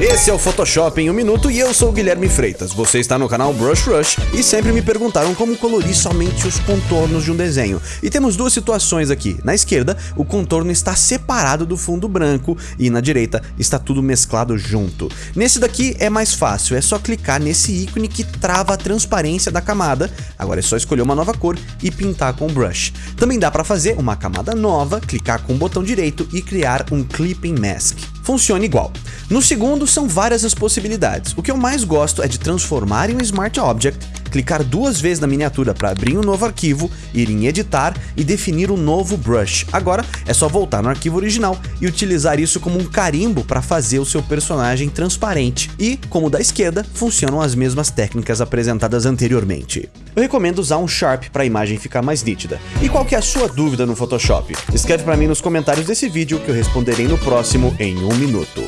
Esse é o Photoshop em um minuto e eu sou o Guilherme Freitas. Você está no canal Brush Rush e sempre me perguntaram como colorir somente os contornos de um desenho. E temos duas situações aqui. Na esquerda, o contorno está separado do fundo branco e na direita está tudo mesclado junto. Nesse daqui é mais fácil, é só clicar nesse ícone que trava a transparência da camada. Agora é só escolher uma nova cor e pintar com o brush. Também dá para fazer uma camada nova, clicar com o botão direito e criar um Clipping Mask. Funciona igual. No segundo, são várias as possibilidades. O que eu mais gosto é de transformar em um Smart Object, clicar duas vezes na miniatura para abrir um novo arquivo, ir em editar e definir um novo brush. Agora é só voltar no arquivo original e utilizar isso como um carimbo para fazer o seu personagem transparente. E, como da esquerda, funcionam as mesmas técnicas apresentadas anteriormente. Eu recomendo usar um Sharp para a imagem ficar mais nítida. E qual que é a sua dúvida no Photoshop? Escreve para mim nos comentários desse vídeo que eu responderei no próximo em um minuto.